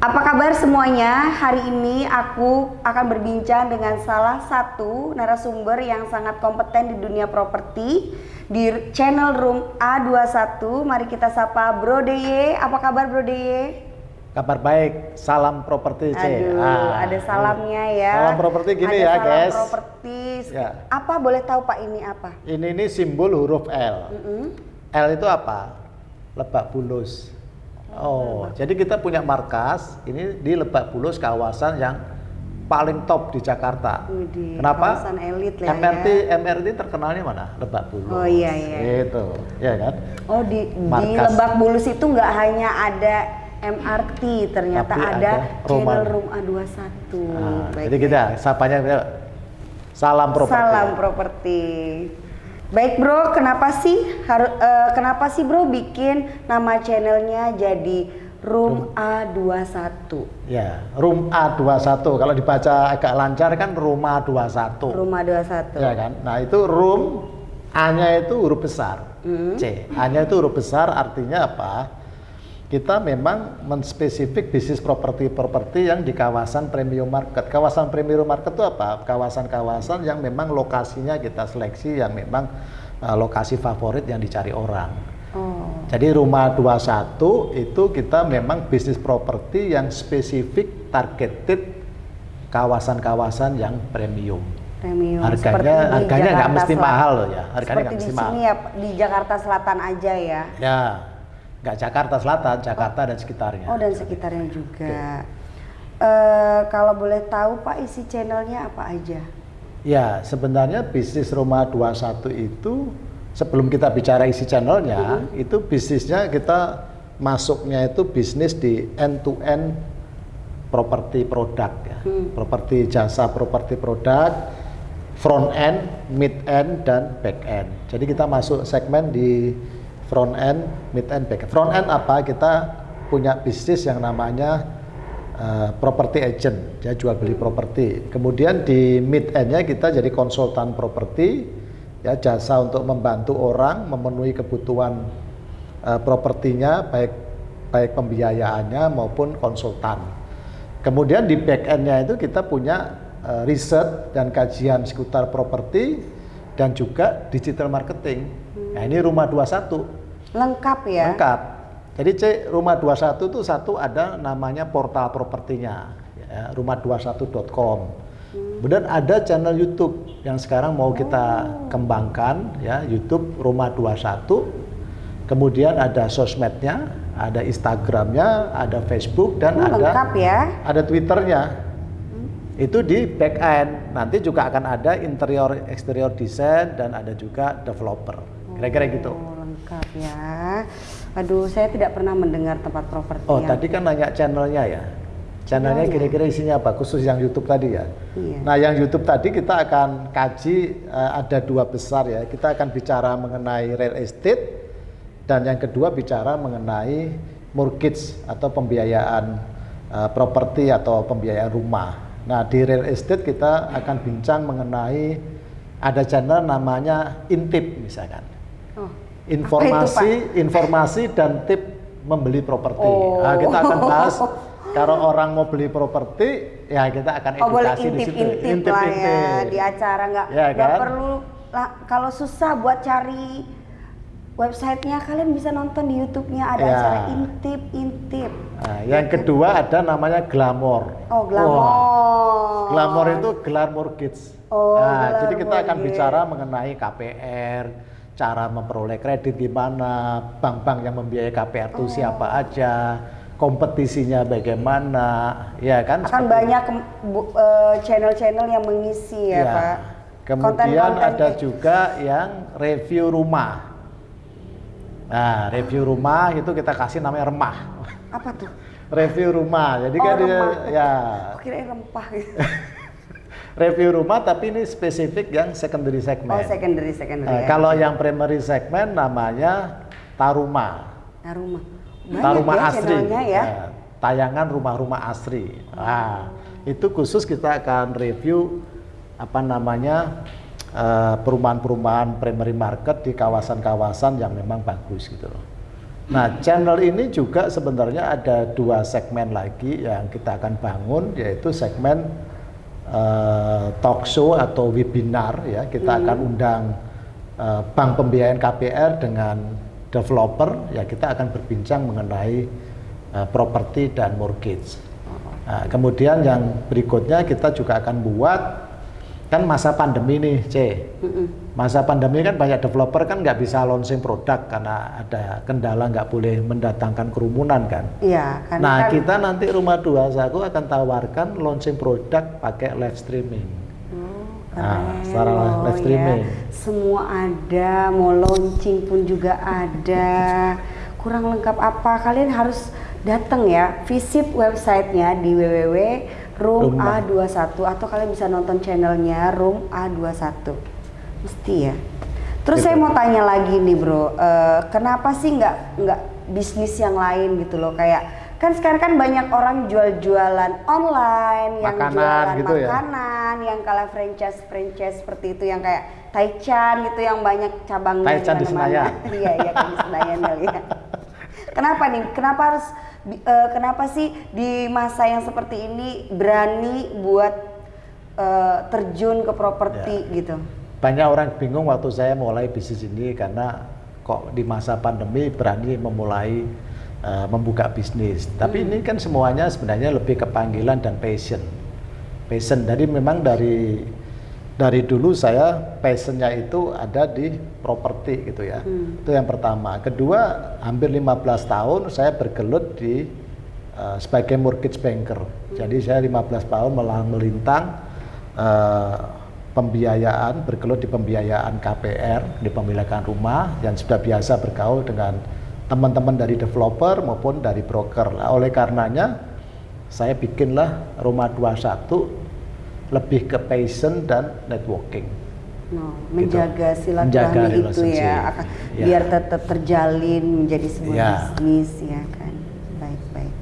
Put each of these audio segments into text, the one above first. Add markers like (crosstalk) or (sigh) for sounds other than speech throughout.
Apa kabar semuanya? Hari ini aku akan berbincang dengan salah satu narasumber yang sangat kompeten di dunia properti di channel Room A21. Mari kita sapa Bro Deye. Apa kabar Bro Deye? Kabar baik, salam properti C. Aduh, Ah, ada salamnya ya. Salam properti gini Ada ya, salam guys. properti. Ya. Apa boleh tahu Pak ini apa? Ini ini simbol huruf L. Mm-mm. L itu apa? Lebak Bulus. Oh, jadi kita punya markas ini di Lebak Bulus kawasan yang paling top di Jakarta. Widih, Kenapa? kawasan elit lah MRT ya. MRT terkenalnya mana? Lebak Bulus. Oh, iya, iya. Itu, ya kan? Oh di, di. Lebak Bulus itu nggak hanya ada MRT, ternyata Tapi ada, ada channel Roman. Room A21. Nah, Baik, jadi kita sapanya salam properti. Salam properti. Baik bro, kenapa sih harus kenapa sih bro bikin nama channelnya jadi Room A21? Ya, room A21. Kalau dibaca agak lancar kan rumah 21. Room A21. Ya kan? Nah, itu room A-nya itu huruf besar. Hmm. C. A-nya itu huruf besar artinya apa? Kita memang menspesifik bisnis properti-properti yang di kawasan premium market. Kawasan premium market itu apa? Kawasan-kawasan yang memang lokasinya kita seleksi yang memang uh, lokasi favorit yang dicari orang. Oh. Jadi rumah 21 itu kita memang bisnis properti yang spesifik targeted kawasan-kawasan yang premium. Premium. Harganya Seperti di harganya nggak mesti Selatan. mahal loh ya. Harganya Seperti nggak di mesti mahal. sini ya di Jakarta Selatan aja ya. Ya, nggak Jakarta Selatan, Jakarta dan sekitarnya. Oh dan sekitarnya juga. Eh, kalau boleh tahu Pak isi channelnya apa aja? Ya, sebenarnya bisnis rumah 21 itu sebelum kita bicara isi channelnya, itu bisnisnya kita masuknya itu bisnis di end to end properti produk ya. Properti jasa properti produk front end, mid end dan back end. Jadi kita masuk segmen di front end, mid end, back end. Front end apa? Kita punya bisnis yang namanya uh, property agent, ya jual beli properti. Kemudian di mid endnya kita jadi konsultan properti, ya jasa untuk membantu orang memenuhi kebutuhan uh, propertinya, baik baik pembiayaannya maupun konsultan. Kemudian di back endnya itu kita punya uh, riset dan kajian seputar properti dan juga digital marketing. Nah ini rumah 21 Lengkap ya? lengkap. Jadi C rumah 21 itu satu ada namanya portal propertinya, ya, rumah21.com. Kemudian ada channel YouTube yang sekarang mau kita kembangkan, ya YouTube rumah 21. Kemudian ada sosmednya, ada Instagramnya, ada Facebook dan Oh, ada lengkap ya? ada Twitternya. Itu di back end. Nanti juga akan ada interior eksterior desain dan ada juga developer. Kira-kira gitu. Oh, lengkap ya. Aduh, saya tidak pernah mendengar tempat properti Oh, yang tadi kan nanya channelnya ya. Channelnya Channelnya. kira-kira isinya apa? Khusus yang YouTube tadi ya. Iya. Nah, yang YouTube tadi kita akan kaji eh, ada dua besar ya. Kita akan bicara mengenai real estate dan yang kedua bicara mengenai mortgage atau pembiayaan eh, properti atau pembiayaan rumah. Nah, di real estate kita akan bincang mengenai ada channel namanya Intip misalkan Oh, informasi informasi dan tip membeli properti. Oh. Nah, kita akan bahas (laughs) kalau orang mau beli properti ya kita akan Oh boleh edukasi di situ. intip-intip lah ya di acara nggak Ya, nggak kan? perlu lah kalau susah buat cari websitenya kalian bisa nonton di YouTube-nya ada Ya. acara intip-intip. Nah, yang kedua ada namanya glamour. Oh glamour. Wah, glamour itu gelar mortgage. Oh, nah, jadi kita akan bicara mengenai KPR, cara memperoleh kredit gimana, bank-bank yang membiayai KPR Oh. itu siapa aja, kompetisinya bagaimana, ya kan? Akan banyak eh, channel-channel yang mengisi ya, Ya. Pak. Kemudian Konten-konten ada kayak- juga yang review rumah. Nah, review rumah itu kita kasih namanya remah. apa tuh? Review rumah. Jadi Oh, kan dia remah. ya Aku kira rempah gitu. (laughs) review rumah tapi ini spesifik yang secondary segmen. Oh secondary secondary. Nah, ya. kalau yang primary segmen namanya taruma. Rumah. Banyak Taruma ya asri. ya. Nah, tayangan rumah-rumah asri. Nah, itu khusus kita akan review apa namanya eh, perumahan-perumahan primary market di kawasan-kawasan yang memang bagus gitu loh. Nah, channel ini juga sebenarnya ada dua segmen lagi yang kita akan bangun, yaitu segmen uh, talk show atau webinar ya. Kita hmm. akan undang uh, Bank Pembiayaan KPR dengan developer, ya kita akan berbincang mengenai uh, properti dan mortgage. Nah, kemudian yang berikutnya kita juga akan buat kan masa pandemi nih, C. Masa pandemi kan banyak developer kan nggak bisa launching produk karena ada kendala nggak boleh mendatangkan kerumunan kan. Iya. Kan, nah kan, kita nanti rumah dua aku akan tawarkan launching produk pakai live streaming. Oh, nah, secara oh, live streaming. Ya. Semua ada, mau launching pun juga ada. Kurang lengkap apa? Kalian harus datang ya, visit websitenya di www Room, A21 atau kalian bisa nonton channelnya Room A21 mesti ya terus gitu. saya mau tanya lagi nih bro uh, kenapa sih nggak nggak bisnis yang lain gitu loh kayak kan sekarang kan banyak orang jual-jualan online yang makanan, jualan gitu ya? makanan ya? yang kalah franchise franchise seperti itu yang kayak Taichan gitu yang banyak cabangnya Taichan di Senayan (laughs) iya iya kan di Senayan kali ya kenapa nih kenapa harus uh, kenapa sih di masa yang seperti ini berani buat uh, terjun ke properti ya. gitu? Banyak orang bingung waktu saya mulai bisnis ini karena kok di masa pandemi berani memulai uh, membuka bisnis. Tapi hmm. ini kan semuanya sebenarnya lebih ke panggilan dan passion. Passion. Jadi memang dari dari dulu saya passionnya itu ada di properti gitu ya. Hmm. Itu yang pertama. Kedua, hampir 15 tahun saya bergelut di uh, sebagai mortgage banker. Hmm. Jadi saya 15 tahun melintang uh, pembiayaan, bergelut di pembiayaan KPR, di pemilikan rumah yang sudah biasa bergaul dengan teman-teman dari developer maupun dari broker. Nah, oleh karenanya saya bikinlah Rumah 21 lebih ke passion dan networking. No, gitu. menjaga gitu. silaturahmi itu ya, akan, ya, biar tetap terjalin menjadi sebuah ya. bisnis ya kan. Baik baik.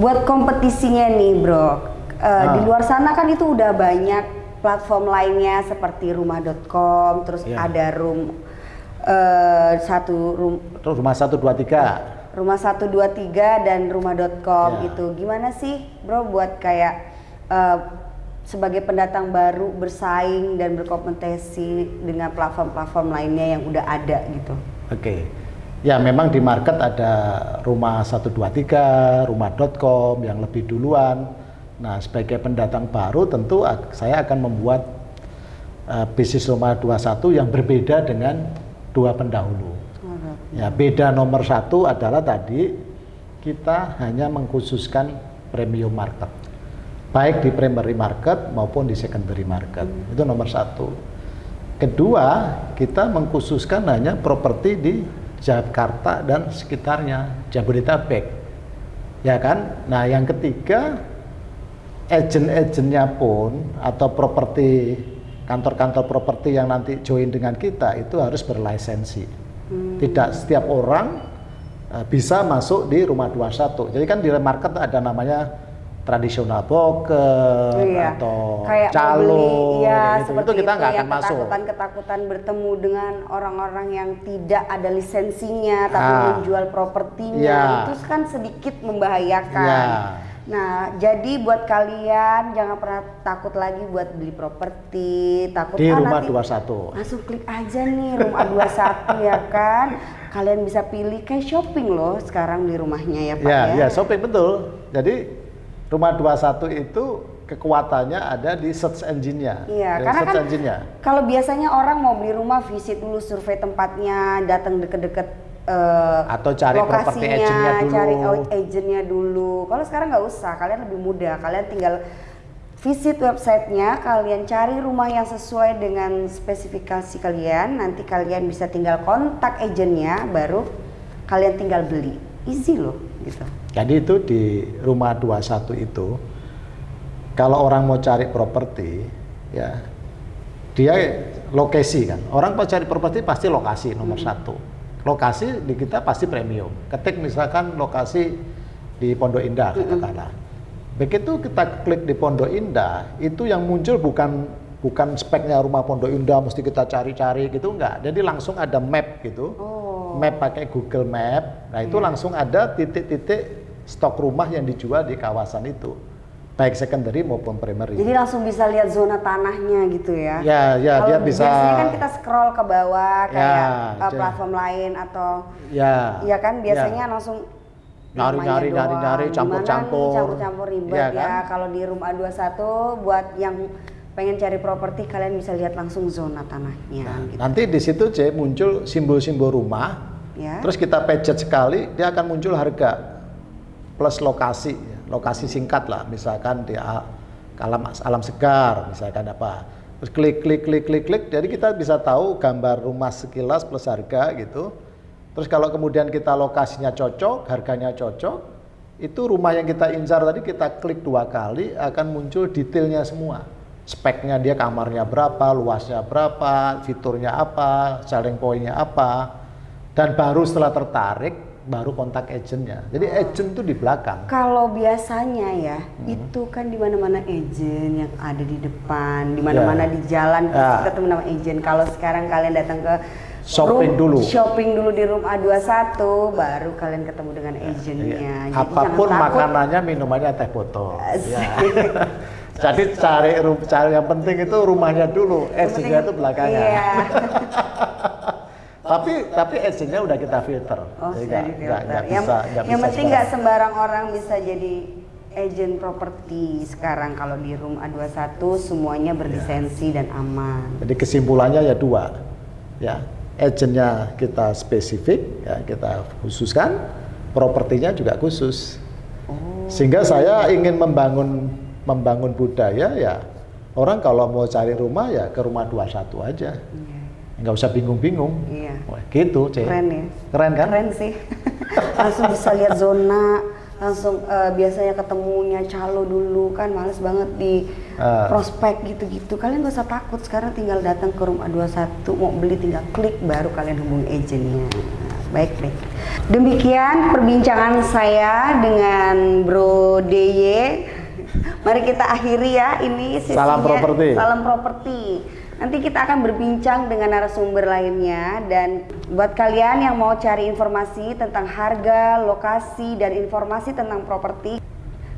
Buat kompetisinya nih bro, uh, ah. di luar sana kan itu udah banyak platform lainnya seperti rumah.com, terus ya. ada room uh, satu room. Terus rumah satu dua tiga. Rumah satu dua tiga dan rumah.com ya. gitu. Gimana sih bro buat kayak uh, sebagai pendatang baru bersaing dan berkompetisi dengan platform-platform lainnya yang udah ada gitu. Oke. Okay. Ya memang di market ada rumah 123, rumah.com yang lebih duluan. Nah, sebagai pendatang baru tentu saya akan membuat uh, bisnis rumah 21 yang berbeda dengan dua pendahulu. Ya, beda nomor satu adalah tadi kita hanya mengkhususkan premium market baik di primary market maupun di secondary market. Hmm. Itu nomor satu. Kedua, kita mengkhususkan hanya properti di Jakarta dan sekitarnya, Jabodetabek. Ya kan? Nah, yang ketiga, agent-agentnya pun atau properti kantor-kantor properti yang nanti join dengan kita itu harus berlisensi. Hmm. Tidak setiap orang uh, bisa masuk di rumah 21. Jadi kan di market ada namanya tradisional poker iya. atau kayak calo ya, gitu. itu kita nggak akan masuk ketakutan ketakutan bertemu dengan orang-orang yang tidak ada lisensinya tapi ah. menjual propertinya ya. itu kan sedikit membahayakan ya. Nah jadi buat kalian jangan pernah takut lagi buat beli properti takut di ah, rumah dua satu langsung klik aja nih rumah dua satu ya kan kalian bisa pilih kayak shopping loh sekarang di rumahnya ya pak ya ya, ya shopping betul jadi Rumah 21 itu kekuatannya ada di search engine-nya. Iya, karena search kan engine-nya. kalau biasanya orang mau beli rumah visit dulu survei tempatnya, datang deket-deket uh, atau cari properti agentnya dulu. Cari agentnya dulu. Kalau sekarang nggak usah, kalian lebih mudah. Kalian tinggal visit websitenya, kalian cari rumah yang sesuai dengan spesifikasi kalian. Nanti kalian bisa tinggal kontak agentnya, baru kalian tinggal beli. Easy loh, gitu. Jadi itu di rumah 21 itu kalau orang mau cari properti ya dia lokasi kan. Orang mau cari properti pasti lokasi nomor hmm. satu. Lokasi di kita pasti premium. Ketik misalkan lokasi di Pondok Indah katakanlah. Hmm. Begitu kita klik di Pondok Indah, itu yang muncul bukan bukan speknya rumah Pondok Indah mesti kita cari-cari gitu enggak. Jadi langsung ada map gitu. Oh map pakai Google Map. Nah, itu Iya. langsung ada titik-titik stok rumah yang dijual di kawasan itu. Baik secondary maupun primary. Jadi langsung bisa lihat zona tanahnya gitu ya. Ya, ya, Kalau dia bisa- Biasanya kan kita scroll ke bawah kayak Ya, uh, platform lain atau ya. ya kan biasanya ya. langsung Nyari, nyari, nyari, nyari, Gimana campur-campur. nih, campur-campur ribet Iya ya. kan? Kalau di room A21 buat yang pengen cari properti kalian bisa lihat langsung zona tanahnya Nah, gitu. nanti di situ C muncul simbol-simbol rumah. Ya. Terus kita pencet sekali, dia akan muncul harga plus lokasi, lokasi singkat lah, misalkan di alam alam segar, misalkan apa. Terus klik klik klik klik klik, jadi kita bisa tahu gambar rumah sekilas plus harga gitu. Terus kalau kemudian kita lokasinya cocok, harganya cocok, itu rumah yang kita incar tadi kita klik dua kali akan muncul detailnya semua. Speknya dia kamarnya berapa, luasnya berapa, fiturnya apa, selling pointnya apa, dan baru setelah tertarik baru kontak agentnya. Jadi agent itu di belakang. Kalau biasanya ya, Hmm. itu kan di mana-mana agent yang ada di depan, di mana-mana Ya. di jalan Ya. ketemu nama agent. Kalau sekarang kalian datang ke Shopping room- dulu. shopping dulu di room A21, baru kalian ketemu dengan agentnya. Iya. Jadi Apa pun makanannya, minumannya teh botol. Ya. (laughs) Jadi cari cari yang penting itu rumahnya dulu, agentnya itu belakangnya. Iya. (laughs) tapi tapi agentnya udah kita filter. Oh, Jadi nggak- filter. nggak Yang, bisa- yang bisa penting nggak sembarang. orang bisa jadi agent properti sekarang kalau di room A21 semuanya berlisensi dan aman. Jadi kesimpulannya ya dua, ya agentnya kita spesifik, ya kita khususkan, propertinya juga khusus. Oh. Sehingga saya ingin membangun membangun budaya ya orang kalau mau cari rumah ya ke rumah 21 aja, Iya. Nggak usah bingung-bingung. Iya. Wah, gitu, Cek. Keren ya. Keren kan? Keren sih. (laughs) langsung bisa lihat zona, langsung eh, biasanya ketemunya calo dulu kan males banget di Ah. prospek gitu-gitu. Kalian gak usah takut sekarang tinggal datang ke room A21 mau beli tinggal klik baru kalian hubungi agentnya. Baik, baik. Demikian perbincangan saya dengan Bro DY. Mari kita akhiri ya ini sesinya. Salam properti. Salam properti. Nanti kita akan berbincang dengan narasumber lainnya dan buat kalian yang mau cari informasi tentang harga, lokasi dan informasi tentang properti,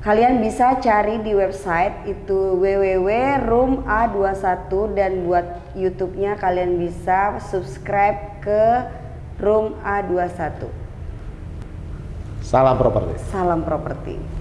kalian bisa cari di website itu www.rooma21 dan buat YouTube-nya kalian bisa subscribe ke Room A21. Salam properti. Salam properti.